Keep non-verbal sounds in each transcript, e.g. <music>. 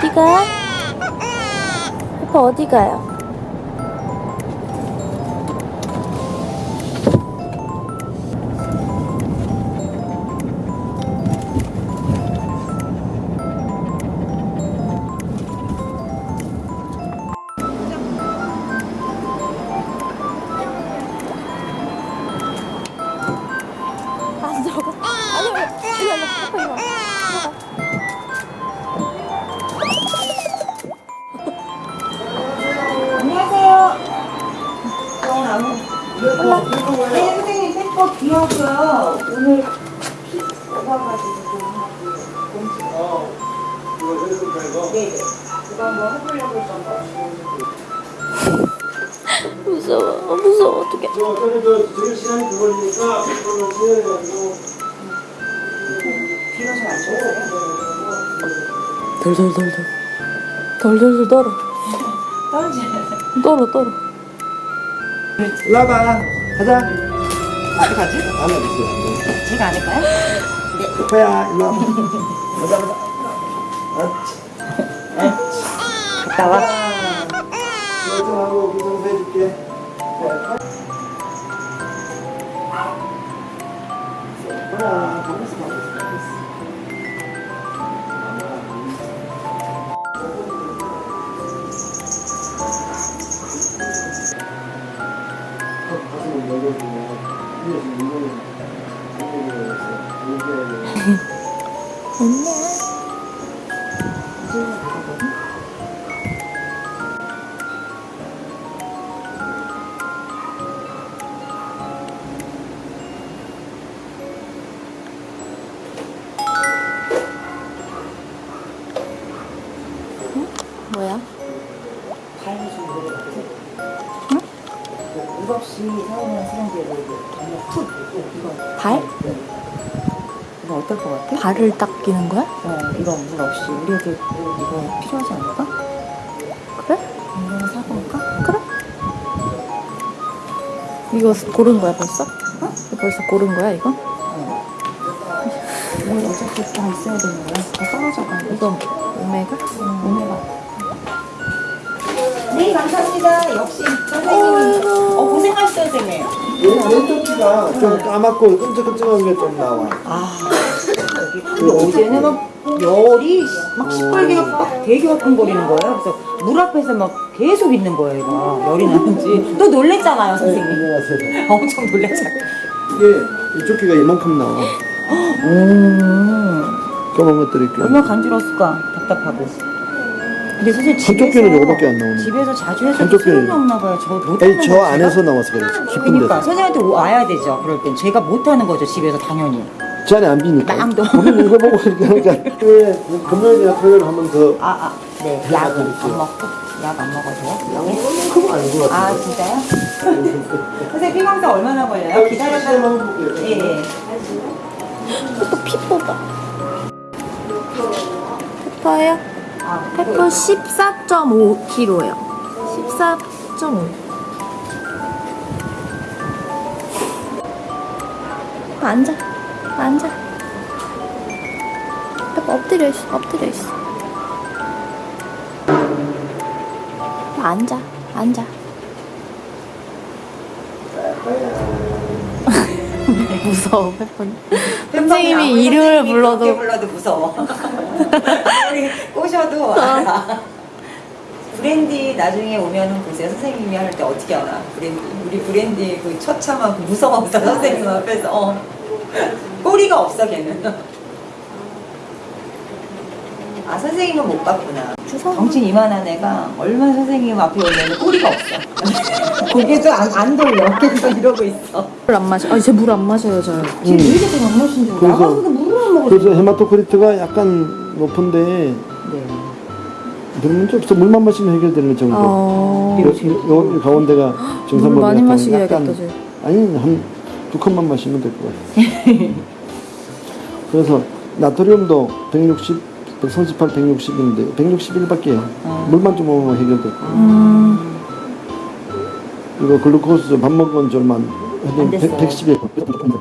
어디가? 페퍼 어디 가요? 하고요. 오늘 피 뽑아가지고 좀 하고 공지. 네네. 그거 한번 해보려고 했던 거. 무서워, 무서워, 어떡해. 저 어차피 저 지금 시간이 그걸리니까 그걸로 진행해가지고 비가 좀안 좋아요. 덜덜덜덜. 덜덜덜 떨어. 떨어지네. 떨어, 떨어. 일로 와봐 가자 어디 가지? 안 어딨어 제가 안 할까요? 페퍼야 일로 와봐 가자 가자. 갔다 와. 이거 좀 하고 기성도 해줄게. 가만있어 가만있어 가슴을 열어주면 위에서 이거 는이 <laughs> 없이 사용하는 사람들에게 정말 툭 이거 발? 이거 어떨 것 같아? 발을 닦이는 거야? 어, 이거 물 없이 우리 애들 이거 필요하지 않을까? 그래? 이거 사볼까? 그래? 이거 고른 거야, 벌써? 어? 벌써 고른 거야, 이거? 어. 이거 어차피 다 있어야 되는 거야. 다 떨어져가지고. 이거 오메가? 오메가. 네, 감사합니다. 역시 선생님이. 어, 선생님. 왼쪽 귀가 좀 까맣고 끈적끈적한 게 좀 나와 아. 근데 어제는 막 열이 막 시뻘개가 막 되게 화끈거리는 거예요. 그래서 물 앞에서 막 계속 있는 거예요, 이거. 열이 나는지. 또 놀랬잖아요, 선생님. 안녕하세요 <laughs> 엄청 놀랬잖아요. 이게 이쪽 귀가 이만큼 나와 음. 까만 것들이 꽤 얼마나 간지러웠을까 답답하고 근데 선생님 한쪽 귀는 요거밖에 안 나오네. 집에서 자주 해서 한쪽 소용이 귀는- 없나 봐요 저 못하는 아니 저 거죠, 안에서 나와서 그래 깊은 그러니까 데서 선생님한테 와야 되죠 그럴 땐 제가 못하는 거죠 집에서 당연히 저 안에 안 비니까 땅도. 우리는 이거 보고 그러니까 왜 <laughs> 금요일이나 토요일 한번 더 아 아 네 약 안 먹고 약 안 먹어도 돼요? 그거 아닌 것아 같은데 진짜요? <laughs> 선생님 피검사 얼마나 걸려요? 기다렸다가 예예 페퍼 피 뽑아. 페퍼요? 아, 페퍼 14.5kg예요. 14.5. 앉아. 앉아. 페퍼 엎드려 있어. 엎드려 있어. 앉아. 앉아. 무서워. 선생님이 <laughs> 이름을 불러도 불러도 무서워. 꼬셔도 어. <laughs> 알아. 브랜디 나중에 오면은 보세요. 선생님이 할 때 어떻게 알아? 브랜디 우리 브랜디 그 처참한 그 무서워서 선생님 앞에서 어. 꼬리가 없어 걔는. 아 선생님은 못 봤구나. 덩치 이만한 애가 얼마나 선생님 앞에 오면 꼬리가 없어. <laughs> 고개도 안, 안 돌려. 계속 이러고 있어. 물 안 마셔. 아니, 쟤물 안 마셔요, 저. 쟤왜 이렇게 안 마신 줄 그래서- 나가서 물을 안 먹어. 그래서 헤마토크리트가 약간 높은데 네. 별 문제 없어 물만 마시면 해결되는 정도 어. 요, 요, 요 가운데가 정상보다 물 많이 약간- 마시게 약간- 해야겠다, 쟤. 아니 한 두 컵만 마시면 될 것 같아 <laughs> 그래서 나트륨도 160 138, 160인데 161밖에 어. 물만 좀 먹으면 해결될 거야 음. 이거 글루코스 밥 먹은 됐어요. 110에 그렇군요.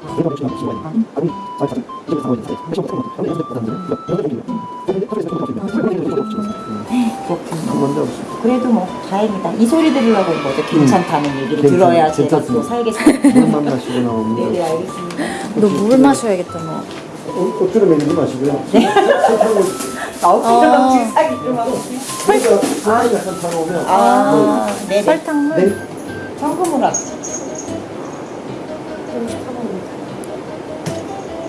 문제 없습니다. 그래도 뭐 다행이다. 이 소리 들으려고 온 거죠. 괜찮다는 얘기를 괜찮- 들어야 제가 또. 살겠습니다. 물만 마시고 나오면 <laughs> 네네 알겠습니다. 너 물 마셔야겠다 너. 어, 억지로 먹이지 마시고요. 설탕을 나오기랑 지금 사기를 막. 그러니까 사이가 설탕 오면 아, 네네. 설탕물. 네. 현금으로 합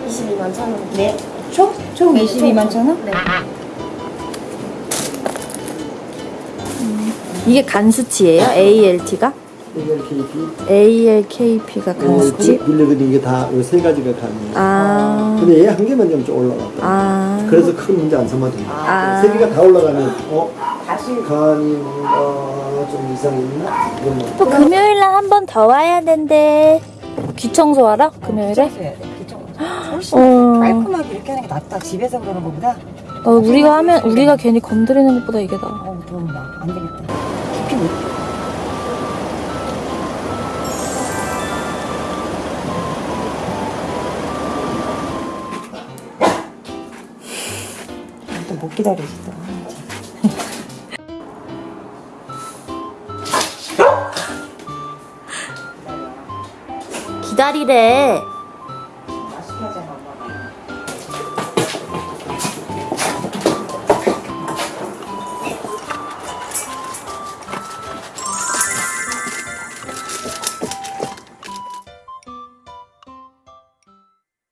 22만 천 원. 네. 총? 총 22만 천 원? 네. 이게 간 수치예요? ALT가? ALKP ALKP가 간 수치? 빌리거든 이게 다세 가지가 가능해요. 아. 근데 얘 한 개만 좀 올라갔다. 아. 그래서 큰 문제 안 삼아도 돼요. 아. 세 개가 다 올라가면 어 다시 간이 뭔가 좀 이상이 있나? 이런 뭐. 또 금요일 날 한 번 더 와야 된대. 귀 청소하러? 금요일에? 해야 돼. 그쵸? 훨씬 어. 깔끔하게 이렇게 하는 게 낫다. 집에서 그러는 것보다. 어, 우리가 하면 우리가 괜히 건드리는 것보다 이게 나아. 어우, 더운다. 안 되겠다. 또 못 기다리지 또. 기다리래.